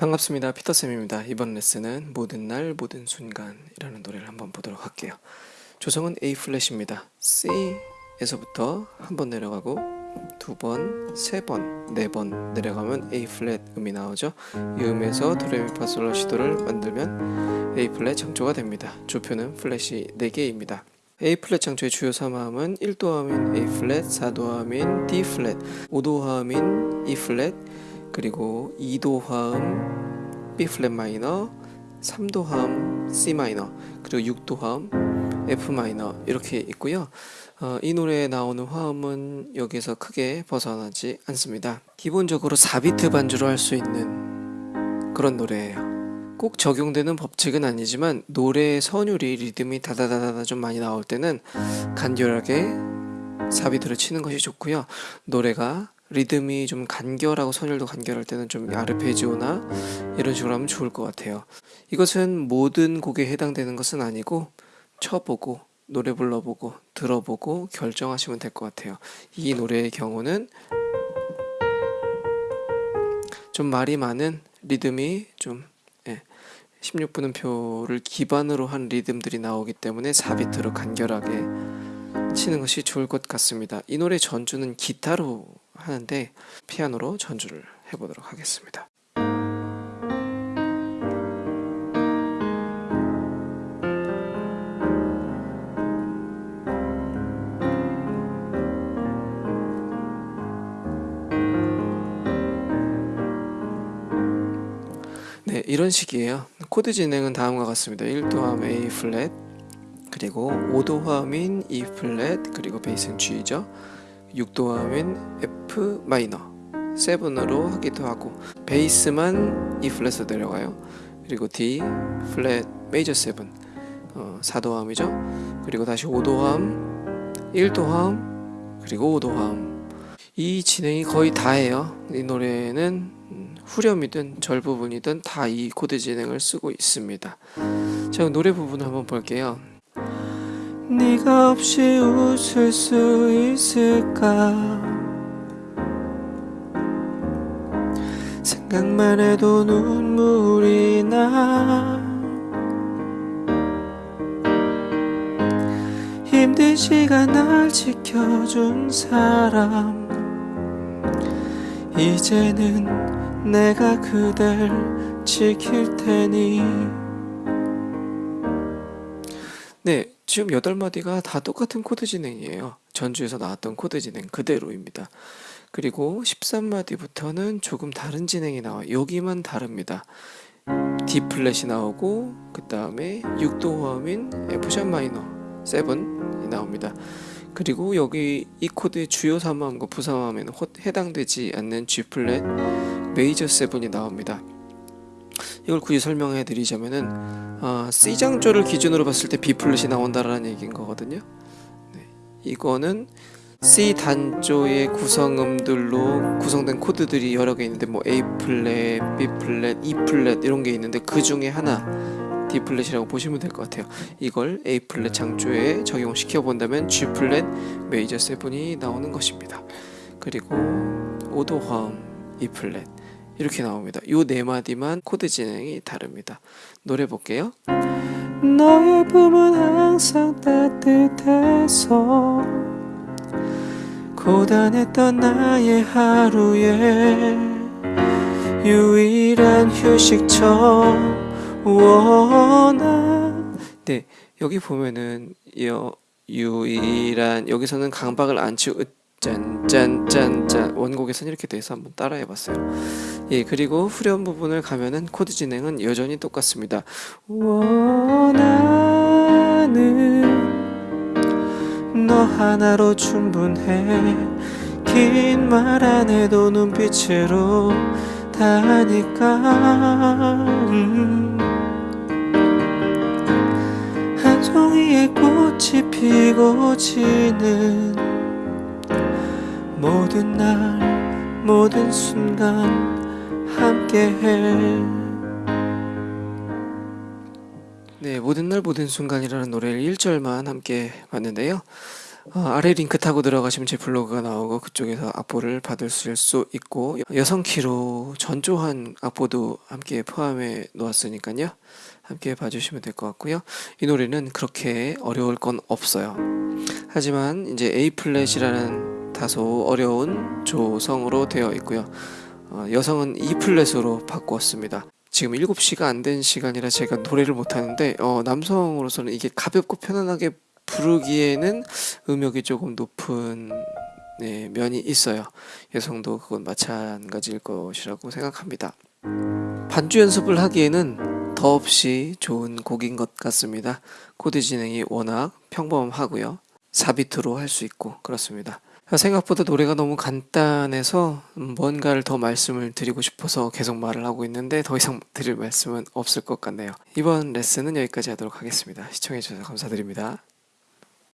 반갑습니다. 피터쌤입니다. 이번 레슨은 모든 날 모든 순간이라는 노래를 한번 보도록 할게요. 조성은 A 플랫입니다. C에서부터 한 번 내려가고 두 번, 세 번, 네 번 내려가면 A 플랫 음이 나오죠. 이 음에서 도레미파솔라시도를 만들면 A 플랫 장조가 됩니다. 조표는 플랫이 4개입니다. A 플랫 장조의 주요 3화음은 1도화음인 A 플랫, 4도화음인 D 플랫, 5도화음인 E 플랫, 그리고 2도 화음 B 플랫 마이너 3도 화음 C 마이너 그리고 6도 화음 F 마이너 이렇게 있고요. 어, 이 노래에 나오는 화음은 여기서 크게 벗어나지 않습니다. 기본적으로 4비트 반주로 할 수 있는 그런 노래예요. 꼭 적용되는 법칙은 아니지만 노래의 선율이 리듬이 다다다다다 좀 많이 나올 때는 간결하게 4비트를 치는 것이 좋고요. 노래가 리듬이 좀 간결하고 선율도 간결할 때는 좀 아르페지오나 이런 식으로 하면 좋을 것 같아요. 이것은 모든 곡에 해당되는 것은 아니고 쳐보고 노래 불러보고 들어보고 결정하시면 될 것 같아요. 이 노래의 경우는 좀 말이 많은 리듬이 좀 16분음표를 예, 기반으로 한 리듬들이 나오기 때문에 4비트로 간결하게 치는 것이 좋을 것 같습니다. 이 노래 전주는 기타로 하는데 피아노로 전주를 해보도록 하겠습니다. 네, 이런 식이에요. 코드 진행은 다음과 같습니다. 1도함 A 플랫, 그리고 5도함인 E 플랫, 그리고 베이스는 G죠. 6도함인 F 마이너. 7으로 하기도 하고 베이스만 E 플랫으로 내려가요. 그리고 D 플랫 메이저 7 어, 4도함이죠. 그리고 다시 5도함 1도함 그리고 5도함. 이 진행이 거의 다예요. 이 노래는 후렴이든 절 부분이든 다 이 코드 진행을 쓰고 있습니다. 자 노래 부분 한번 볼게요 네가 없이 웃을 수 있을까? 생각만 해도 눈물이 나. 힘든 시간 날 지켜준 사람. 이제는 내가 그댈 지킬 테니. 네 지금 8마디가 다 똑같은 코드 진행이에요. 전주에서 나왔던 코드 진행 그대로입니다. 그리고 13마디부터는 조금 다른 진행이 나와요. 여기만 다릅니다. D 플랫이 나오고 그 다음에 6도 화음인 F샵 마이너 7이 나옵니다. 그리고 여기 이 코드의 주요 3화음과 부사음에는 해당되지 않는 G 플랫 메이저 7이 나옵니다. 이걸 굳이 설명해 드리자면은 아, C장조를 기준으로 봤을 때 B 플랫이 나온다라는 얘기인 거거든요. 네, 이거는 C 단조의 구성음들로 구성된 코드들이 여러 개 있는데 뭐 A 플랫, B 플랫, E 플랫 이런 게 있는데 그 중에 하나 B 플랫이라고 보시면 될 것 같아요. 이걸 A 플랫 장조에 적용시켜 본다면 G 플랫 메이저 7이 나오는 것입니다. 그리고 오도 화음 E 플랫 이렇게 나옵니다. 요 네 마디만 코드 진행이 다릅니다. 노래 볼게요. 너의 품은 항상 따뜻해서 고단했던 나의 하루에 유일한 휴식처 원한 네 여기 보면은 여, 유일한 여기서는 강박을 안 치고 짠짠짠짠. 원곡에서는 이렇게 돼서 한번 따라해 봤어요. 예 그리고 후렴 부분을 가면은 코드 진행은 여전히 똑같습니다. 원하는 너 하나로 충분해. 긴 말 안 해도 눈빛으로 다 하니까. 음. 한 송이의 꽃이 피고 지는 모든 날 모든 순간 함께해 네 모든 날 모든 순간이라는 노래를 1절만 함께 봤는데요 어, 아래 링크 타고 들어가시면 제 블로그가 나오고 그쪽에서 악보를 받으실 수 있고 여성 키로 전조한 악보도 함께 포함해 놓았으니까요. 함께 봐주시면 될 것 같고요. 이 노래는 그렇게 어려울 건 없어요. 하지만 이제 A 플랫이라는 다소 어려운 조성으로 되어 있고요. 어, 여성은 E 플랫으로 바꾸었습니다. 지금 7시가 안 된 시간이라 제가 노래를 못 하는데 어, 남성으로서는 이게 가볍고 편안하게 부르기에는 음역이 조금 높은 네, 면이 있어요. 여성도 그건 마찬가지일 것이라고 생각합니다. 반주 연습을 하기에는 더없이 좋은 곡인 것 같습니다. 코드 진행이 워낙 평범하고요. 4비트로 할 수 있고 그렇습니다. 생각보다 노래가 너무 간단해서 뭔가를 더 말씀을 드리고 싶어서 계속 말을 하고 있는데 더 이상 드릴 말씀은 없을 것 같네요. 이번 레슨은 여기까지 하도록 하겠습니다. 시청해주셔서 감사드립니다.